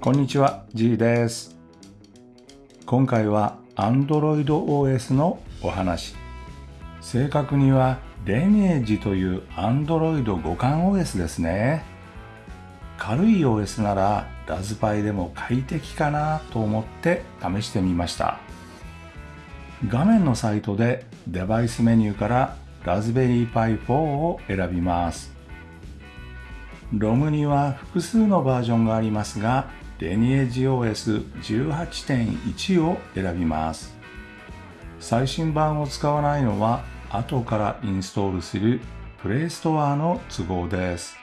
こんにちは、G です。今回は Android OS のお話。正確には Lineage という Android 互換 OS ですね。軽い OS ならラズパイでも快適かなと思って試してみました。画面のサイトでデバイスメニューからラズベリーパイ4を選びます。ロムには複数のバージョンがありますが、Lineage OS18.1 を選びます。最新版を使わないのは後からインストールする Play Store の都合です。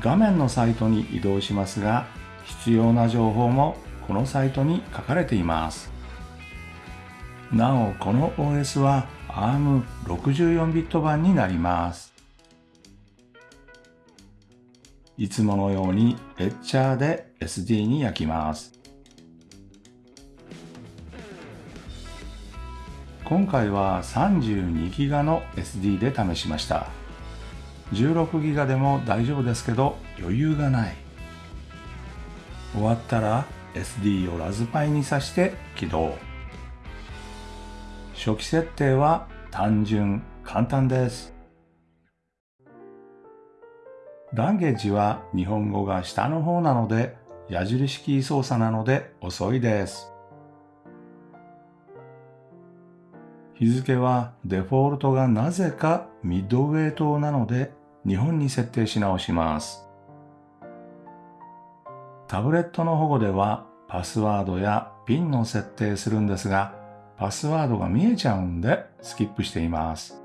画面のサイトに移動しますが、必要な情報もこのサイトに書かれています。なお、この OS は ARM64 ビット版になります。いつものようにエッチャーで SD に焼きます。今回は 32GB の SD で試しました。16GB でも大丈夫ですけど余裕がない。終わったら SD をラズパイに挿して起動。初期設定は単純、簡単です。ランゲージは日本語が下の方なので矢印キー操作なので遅いです。日付はデフォルトがなぜかミッドウェイ島なので日本に設定し直します。タブレットの保護ではパスワードやピンの設定するんですがパスワードが見えちゃうんでスキップしています。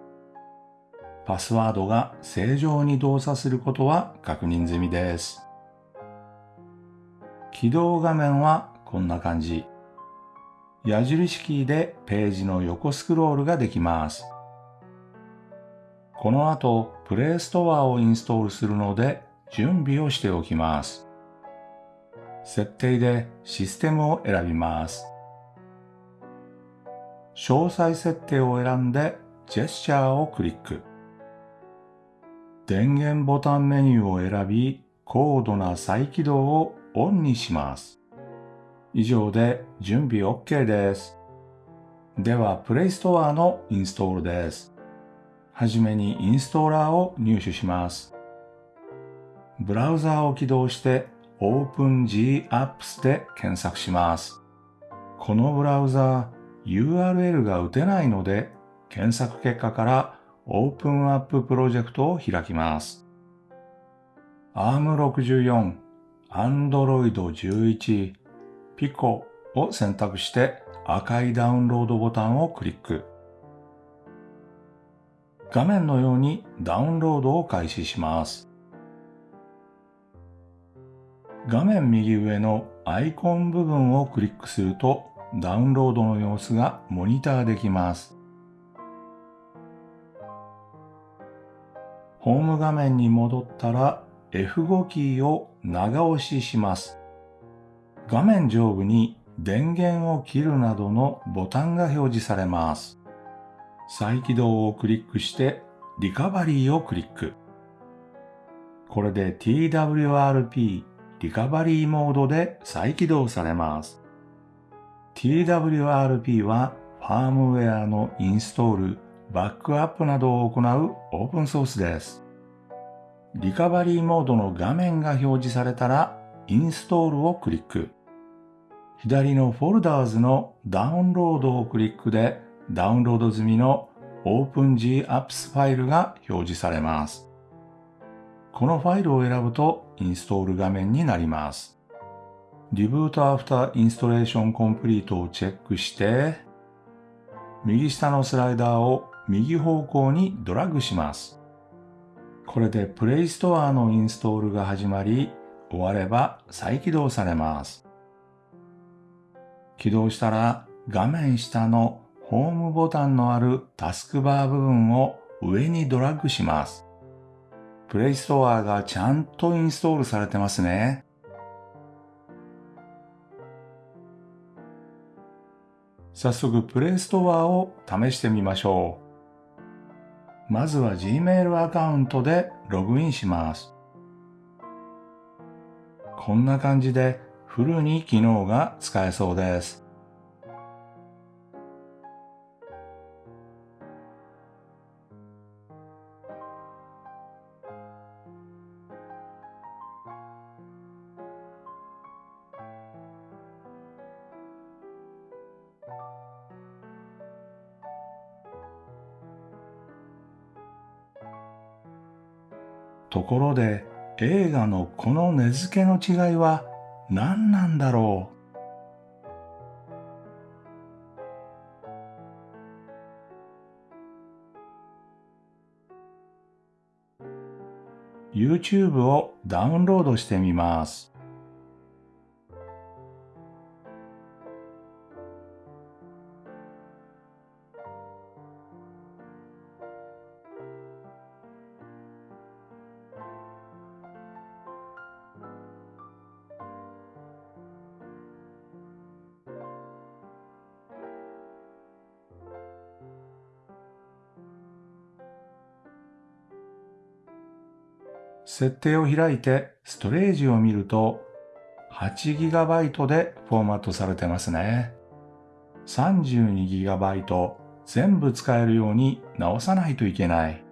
パスワードが正常に動作することは確認済みです。起動画面はこんな感じ。矢印キーでページの横スクロールができます。この後、プレイストアをインストールするので準備をしておきます。設定でシステムを選びます。詳細設定を選んでジェスチャーをクリック。電源ボタンメニューを選び、高度な再起動をオンにします。以上で準備 OK です。では、プレイストアのインストールです。はじめにインストーラーを入手します。ブラウザーを起動して OpenGApps で検索します。このブラウザー URL が打てないので検索結果から OpenUp プロジェクトを開きます。ARM64、Android 11、Pico を選択して赤いダウンロードボタンをクリック。画面のようにダウンロードを開始します。画面右上のアイコン部分をクリックするとダウンロードの様子がモニターできます。ホーム画面に戻ったら F5 キーを長押しします。画面上部に電源を切るなどのボタンが表示されます。再起動をクリックしてリカバリーをクリック。これで TWRP リカバリーモードで再起動されます。TWRP はファームウェアのインストール、バックアップなどを行うオープンソースです。リカバリーモードの画面が表示されたらインストールをクリック。左のフォルダーズのダウンロードをクリックでダウンロード済みの OpenGApps ファイルが表示されます。このファイルを選ぶとインストール画面になります。リブートアフターインストレーションコンプリートをチェックして、右下のスライダーを右方向にドラッグします。これでプレイストアのインストールが始まり、終われば再起動されます。起動したら画面下のホームボタンのあるタスクバー部分を上にドラッグします。プレイストアがちゃんとインストールされてますね。早速プレイストアを試してみましょう。まずは Gmail アカウントでログインします。こんな感じでフルに機能が使えそうです。ところで映画のこの根付けの違いは何なんだろう？YouTube をダウンロードしてみます。設定を開いてストレージを見ると 8GB でフォーマットされてますね。32GB 全部使えるように直さないといけない。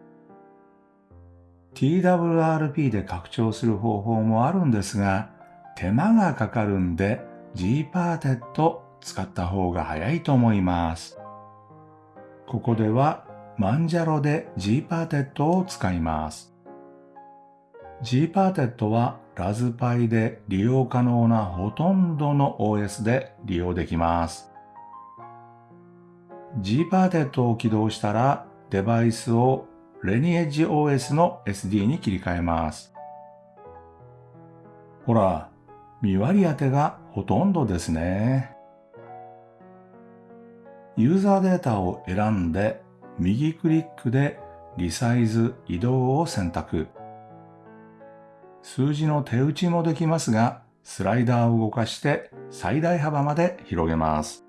TWRP で拡張する方法もあるんですが、手間がかかるんで Gparted 使った方が早いと思います。ここではマンジャロで Gparted を使います。Gparted はラズパイで利用可能なほとんどの OS で利用できます。Gparted を起動したらデバイスを Lineage OS の SD に切り替えます。ほら、見割り当てがほとんどですね。ユーザーデータを選んで右クリックでリサイズ移動を選択。数字の手打ちもできますが、スライダーを動かして最大幅まで広げます。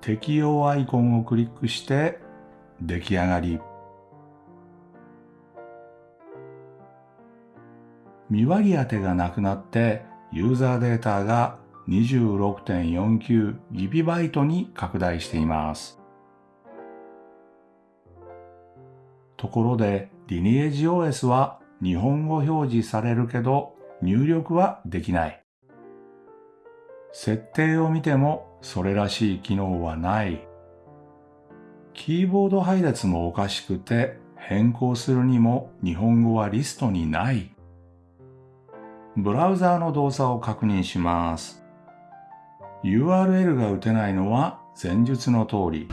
適用アイコンをクリックして出来上がり。見割り当てがなくなってユーザーデータが 26.49GB に拡大しています。ところで、リニエージ OS は日本語表示されるけど入力はできない。設定を見てもそれらしい機能はない。キーボード配列もおかしくて変更するにも日本語はリストにない。ブラウザーの動作を確認します。URL が打てないのは前述の通り。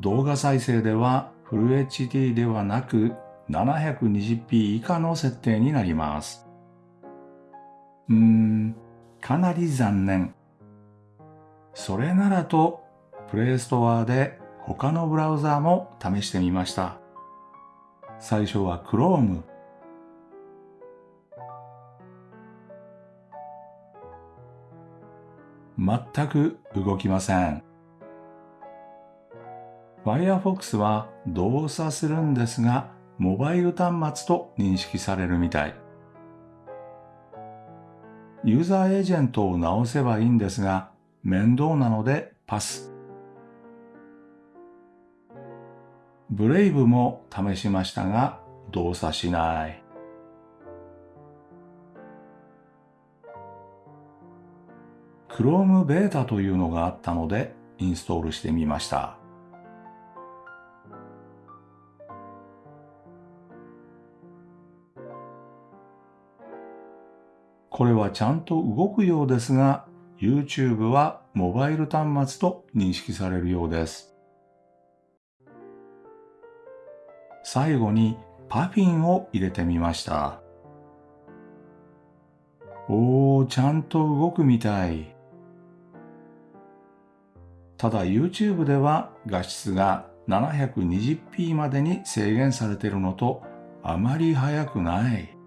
動画再生ではフル HD ではなく 720p 以下の設定になります。うーん、かなり残念。それならと、プレイストアで他のブラウザーも試してみました。最初は Chrome。全く動きません。Firefox は動作するんですが、モバイル端末と認識されるみたい。ユーザーエージェントを直せばいいんですが、面倒なのでパス。ブレイブも試しましたが、動作しない。Chrome ベータというのがあったのでインストールしてみました。これはちゃんと動くようですが、YouTube はモバイル端末と認識されるようです。最後にパフィンを入れてみました。おー、ちゃんと動くみたい。ただ YouTube では画質が 720p までに制限されているのとあまり速くない。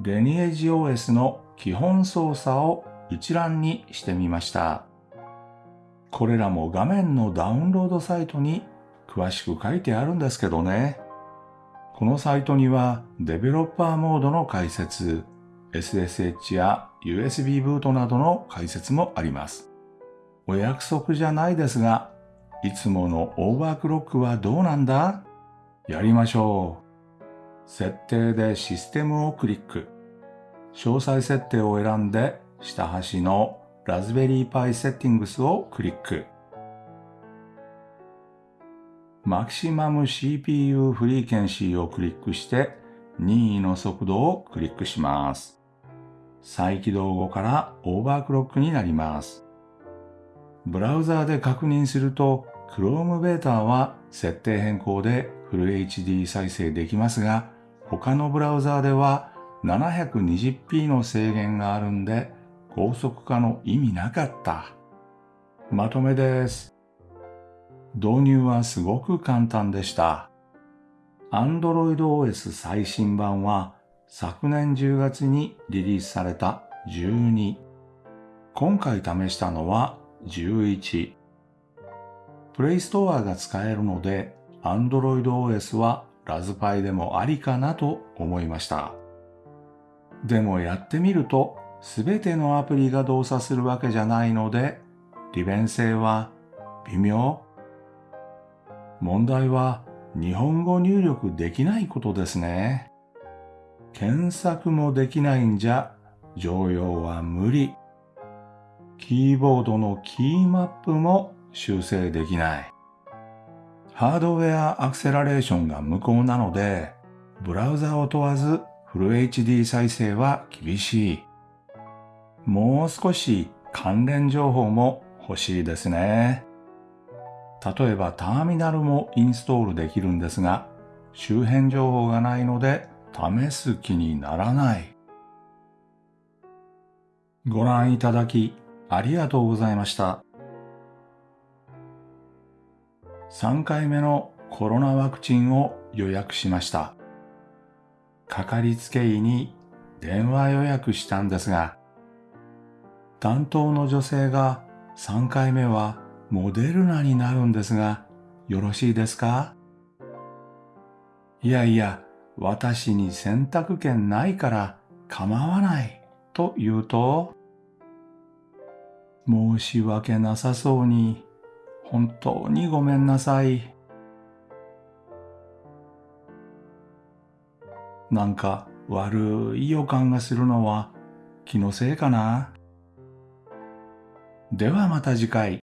レニエージ OS の基本操作を一覧にしてみました。これらも画面のダウンロードサイトに詳しく書いてあるんですけどね。このサイトにはデベロッパーモードの解説、SSH や USB ブートなどの解説もあります。お約束じゃないですが、いつものオーバークロックはどうなんだ？やりましょう。設定でシステムをクリック。詳細設定を選んで下端のラズベリーパイセッティングスをクリック。マキシマム CPU フリーケンシーをクリックして任意の速度をクリックします。再起動後からオーバークロックになります。ブラウザーで確認すると Chrome ベータは設定変更でフル HD 再生できますが他のブラウザーでは 720p の制限があるんで高速化の意味なかった。まとめです。導入はすごく簡単でした。Android OS 最新版は昨年10月にリリースされた12。今回試したのは11。プレイストアが使えるので Android OS はラズパイでもありかなと思いました。でもやってみるとすべてのアプリが動作するわけじゃないので利便性は微妙。問題は日本語入力できないことですね。検索もできないんじゃ常用は無理。キーボードのキーマップも修正できない。ハードウェアアクセラレーションが無効なので、ブラウザを問わずフル HD 再生は厳しい。もう少し関連情報も欲しいですね。例えばターミナルもインストールできるんですが、周辺情報がないので試す気にならない。ご覧いただきありがとうございました。3回目のコロナワクチンを予約しました。かかりつけ医に電話予約したんですが、担当の女性が3回目はモデルナになるんですが、よろしいですか？いやいや、私に選択権ないから構わないと言うと、申し訳なさそうに、本当にごめんなさい。なんか悪い予感がするのは気のせいかな。ではまた次回。